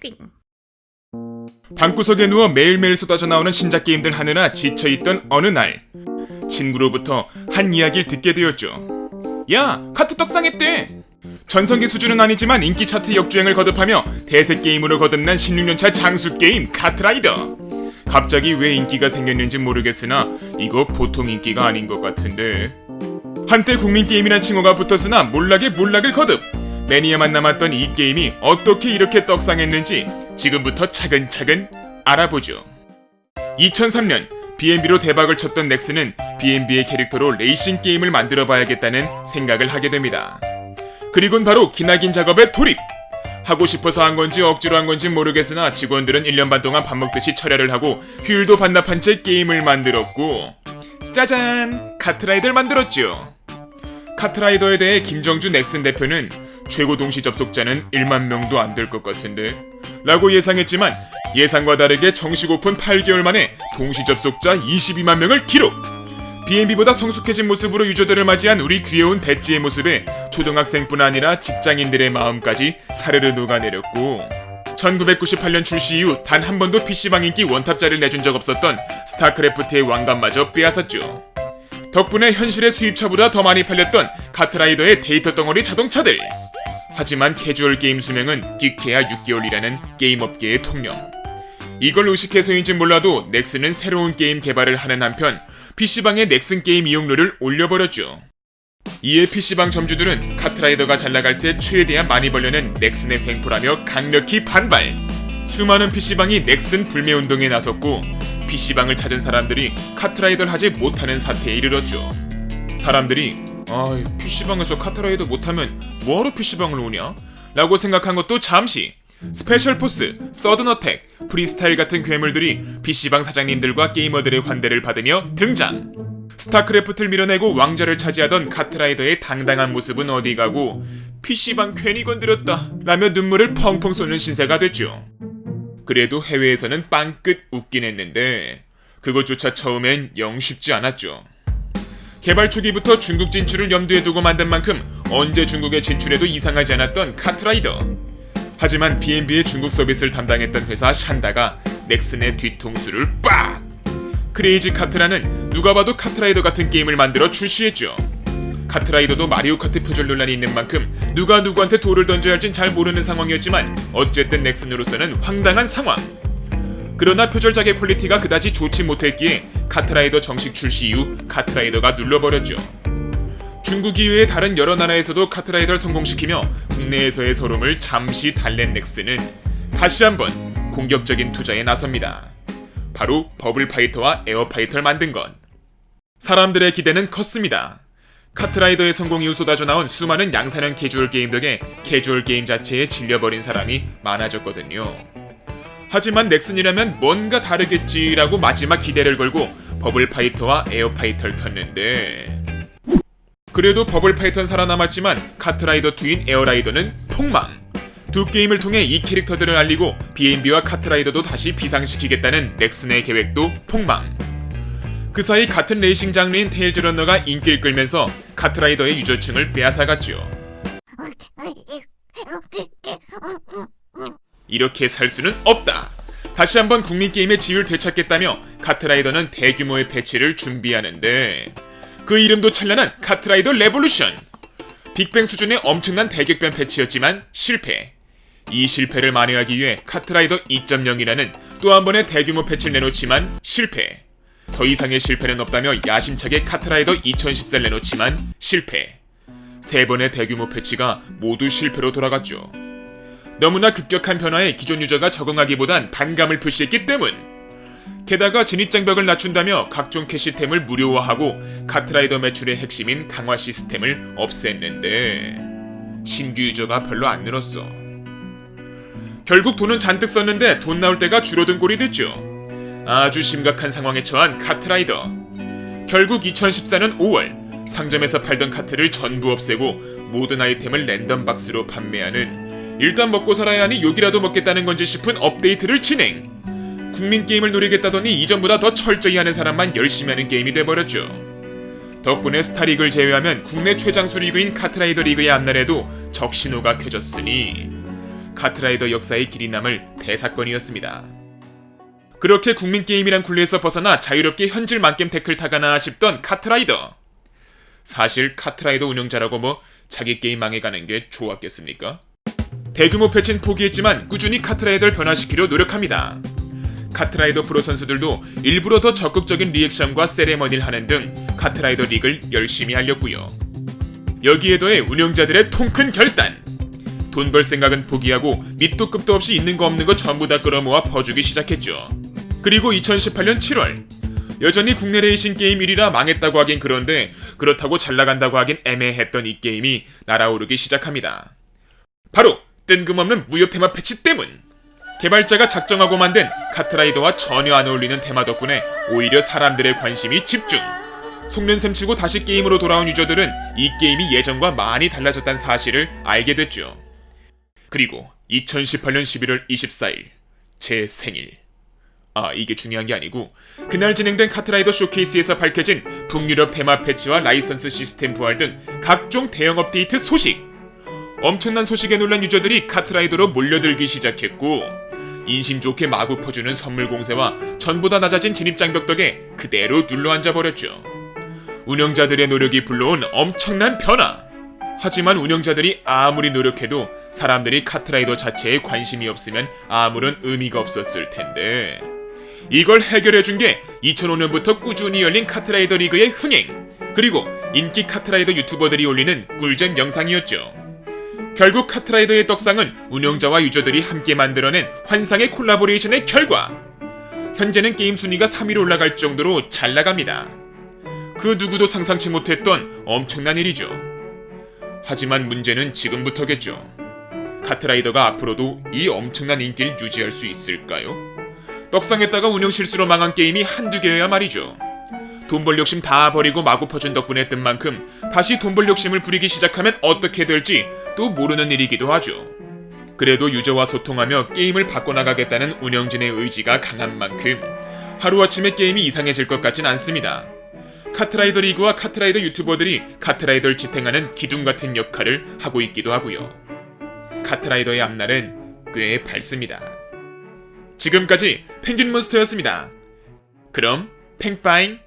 띵. 방구석에 누워 매일매일 쏟아져 나오는 신작 게임들 하느라 지쳐있던 어느 날 친구로부터 한 이야기를 듣게 되었죠. 야, 카트 떡상했대. 전성기 수준은 아니지만 인기 차트 역주행을 거듭하며 대세 게임으로 거듭난 16년차 장수 게임 카트라이더. 갑자기 왜 인기가 생겼는지 모르겠으나 이거 보통 인기가 아닌 것 같은데. 한때 국민 게임이란 칭호가 붙었으나 몰락에 몰락을 거듭. 매니아만 남았던 이 게임이 어떻게 이렇게 떡상했는지 지금부터 차근차근 알아보죠. 2003년 B&B로 대박을 쳤던 넥슨은 B&B의 캐릭터로 레이싱 게임을 만들어 봐야겠다는 생각을 하게 됩니다. 그리곤 바로 기나긴 작업에 돌입! 하고 싶어서 한 건지 억지로 한 건지 모르겠으나 직원들은 1년 반 동안 밥 먹듯이 철야를 하고 휴일도 반납한 채 게임을 만들었고 짜잔! 카트라이더를 만들었죠. 카트라이더에 대해 김정주 넥슨 대표는 최고 동시 접속자는 1만 명도 안 될 것 같은데 라고 예상했지만 예상과 다르게 정식 오픈 8개월 만에 동시 접속자 22만 명을 기록 B&B보다 성숙해진 모습으로 유저들을 맞이한 우리 귀여운 배지의 모습에 초등학생뿐 아니라 직장인들의 마음까지 사르르 녹아내렸고 1998년 출시 이후 단 한 번도 PC방 인기 원탑자를 내준 적 없었던 스타크래프트의 왕관마저 빼앗았죠. 덕분에 현실의 수입차보다 더 많이 팔렸던 카트라이더의 데이터 덩어리 자동차들. 하지만 캐주얼 게임 수명은 끽해야 6개월이라는 게임 업계의 통념. 이걸 의식해서인지 몰라도 넥슨은 새로운 게임 개발을 하는 한편 PC방에 넥슨 게임 이용료를 올려버렸죠. 이에 PC방 점주들은 카트라이더가 잘 나갈 때 최대한 많이 벌려는 넥슨의 횡포라며 강력히 반발. 수많은 PC방이 넥슨 불매 운동에 나섰고 PC방을 찾은 사람들이 카트라이더를 하지 못하는 사태에 이르렀죠. 사람들이 아, PC방에서 카트라이더 못하면 뭐하러 PC방을 오냐? 라고 생각한 것도 잠시 스페셜 포스, 서든 어택, 프리스타일 같은 괴물들이 PC방 사장님들과 게이머들의 환대를 받으며 등장. 스타크래프트를 밀어내고 왕좌를 차지하던 카트라이더의 당당한 모습은 어디 가고 PC방 괜히 건드렸다 라며 눈물을 펑펑 쏟는 신세가 됐죠. 그래도 해외에서는 빵끝 웃긴 했는데 그것조차 처음엔 영 쉽지 않았죠. 개발 초기부터 중국 진출을 염두에 두고 만든 만큼 언제 중국에 진출해도 이상하지 않았던 카트라이더. 하지만 B&B의 중국 서비스를 담당했던 회사 샨다가 넥슨의 뒤통수를 빡! 크레이지 카트라는 누가 봐도 카트라이더 같은 게임을 만들어 출시했죠. 카트라이더도 마리오 카트 표절 논란이 있는 만큼 누가 누구한테 돌을 던져야 할진 잘 모르는 상황이었지만 어쨌든 넥슨으로서는 황당한 상황. 그러나 표절작의 퀄리티가 그다지 좋지 못했기에 카트라이더 정식 출시 이후 카트라이더가 눌러버렸죠. 중국 이외의 다른 여러 나라에서도 카트라이더를 성공시키며 국내에서의 설움을 잠시 달랜 넥슨은 다시 한번 공격적인 투자에 나섭니다. 바로 버블 파이터와 에어라이더를 만든 것. 사람들의 기대는 컸습니다. 카트라이더의 성공 이후 쏟아져 나온 수많은 양산형 캐주얼 게임 덕에 캐주얼 게임 자체에 질려버린 사람이 많아졌거든요. 하지만 넥슨이라면 뭔가 다르겠지라고 마지막 기대를 걸고 버블 파이터와 에어라이더를 켰는데 그래도 버블 파이터는 살아남았지만 카트라이더 2인 에어라이더는 폭망. 두 게임을 통해 이 캐릭터들을 알리고 B&B와 카트라이더도 다시 비상시키겠다는 넥슨의 계획도 폭망. 그 사이 같은 레이싱 장르인 테일즈 런너가 인기를 끌면서 카트라이더의 유저층을 빼앗아갔죠. 이렇게 살 수는 없다. 다시 한번 국민 게임의 지위를 되찾겠다며 카트라이더는 대규모의 패치를 준비하는데 그 이름도 찬란한 카트라이더 레볼루션. 빅뱅 수준의 엄청난 대격변 패치였지만 실패. 이 실패를 만회하기 위해 카트라이더 2.0이라는 또 한 번의 대규모 패치를 내놓지만 실패. 더 이상의 실패는 없다며 야심차게 카트라이더 2014를 내놓지만 실패. 세 번의 대규모 패치가 모두 실패로 돌아갔죠. 너무나 급격한 변화에 기존 유저가 적응하기보단 반감을 표시했기 때문. 게다가 진입장벽을 낮춘다며 각종 캐시템을 무료화하고 카트라이더 매출의 핵심인 강화 시스템을 없앴는데 신규 유저가 별로 안 늘었어. 결국 돈은 잔뜩 썼는데 돈 나올 데가 줄어든 꼴이 됐죠. 아주 심각한 상황에 처한 카트라이더. 결국 2014년 5월 상점에서 팔던 카트를 전부 없애고 모든 아이템을 랜덤 박스로 판매하는 일단 먹고 살아야 하니 욕이라도 먹겠다는 건지 싶은 업데이트를 진행. 국민 게임을 노리겠다더니 이전보다 더 철저히 하는 사람만 열심히 하는 게임이 돼버렸죠. 덕분에 스타리그를 제외하면 국내 최장수 리그인 카트라이더 리그의 앞날에도 적신호가 켜졌으니 카트라이더 역사에 길이 남을 대사건이었습니다. 그렇게 국민 게임이란 굴레에서 벗어나 자유롭게 현질 망겜 테크를 타가나 싶던 카트라이더. 사실 카트라이더 운영자라고 뭐 자기 게임 망해가는 게 좋았겠습니까? 대규모 패치는 포기했지만 꾸준히 카트라이더를 변화시키려 노력합니다. 카트라이더 프로 선수들도 일부러 더 적극적인 리액션과 세레머니를 하는 등 카트라이더 리그를 열심히 알렸고요. 여기에 더해 운영자들의 통큰 결단. 돈 벌 생각은 포기하고 밑도 끝도 없이 있는 거 없는 거 전부 다 끌어모아 퍼주기 시작했죠. 그리고 2018년 7월 여전히 국내 레이싱 게임 1위라 망했다고 하긴 그런데 그렇다고 잘 나간다고 하긴 애매했던 이 게임이 날아오르기 시작합니다. 바로 뜬금없는 무협 테마 패치 때문. 개발자가 작정하고 만든 카트라이더와 전혀 안 어울리는 테마 덕분에 오히려 사람들의 관심이 집중. 속는셈 치고 다시 게임으로 돌아온 유저들은 이 게임이 예전과 많이 달라졌다는 사실을 알게 됐죠. 그리고 2018년 11월 24일 제 생일. 아 이게 중요한 게 아니고 그날 진행된 카트라이더 쇼케이스에서 밝혀진 북유럽 테마 패치와 라이선스 시스템 부활 등 각종 대형 업데이트 소식. 엄청난 소식에 놀란 유저들이 카트라이더로 몰려들기 시작했고 인심 좋게 마구 퍼주는 선물 공세와 전보다 낮아진 진입 장벽 덕에 그대로 눌러앉아 버렸죠. 운영자들의 노력이 불러온 엄청난 변화. 하지만 운영자들이 아무리 노력해도 사람들이 카트라이더 자체에 관심이 없으면 아무런 의미가 없었을 텐데. 이걸 해결해 준 게 2005년부터 꾸준히 열린 카트라이더 리그의 흥행, 그리고 인기 카트라이더 유튜버들이 올리는 꿀잼 영상이었죠. 결국 카트라이더의 떡상은 운영자와 유저들이 함께 만들어낸 환상의 콜라보레이션의 결과. 현재는 게임 순위가 3위로 올라갈 정도로 잘 나갑니다. 그 누구도 상상치 못했던 엄청난 일이죠. 하지만 문제는 지금부터겠죠. 카트라이더가 앞으로도 이 엄청난 인기를 유지할 수 있을까요? 떡상했다가 운영 실수로 망한 게임이 한두 개여야 말이죠. 돈 벌 욕심 다 버리고 마구 퍼준 덕분에 뜬 만큼 다시 돈 벌 욕심을 부리기 시작하면 어떻게 될지 또 모르는 일이기도 하죠. 그래도 유저와 소통하며 게임을 바꿔나가겠다는 운영진의 의지가 강한 만큼 하루아침에 게임이 이상해질 것 같진 않습니다. 카트라이더 리그와 카트라이더 유튜버들이 카트라이더를 지탱하는 기둥 같은 역할을 하고 있기도 하고요. 카트라이더의 앞날은 꽤 밝습니다. 지금까지 펭귄 몬스터였습니다. 그럼 팽파잉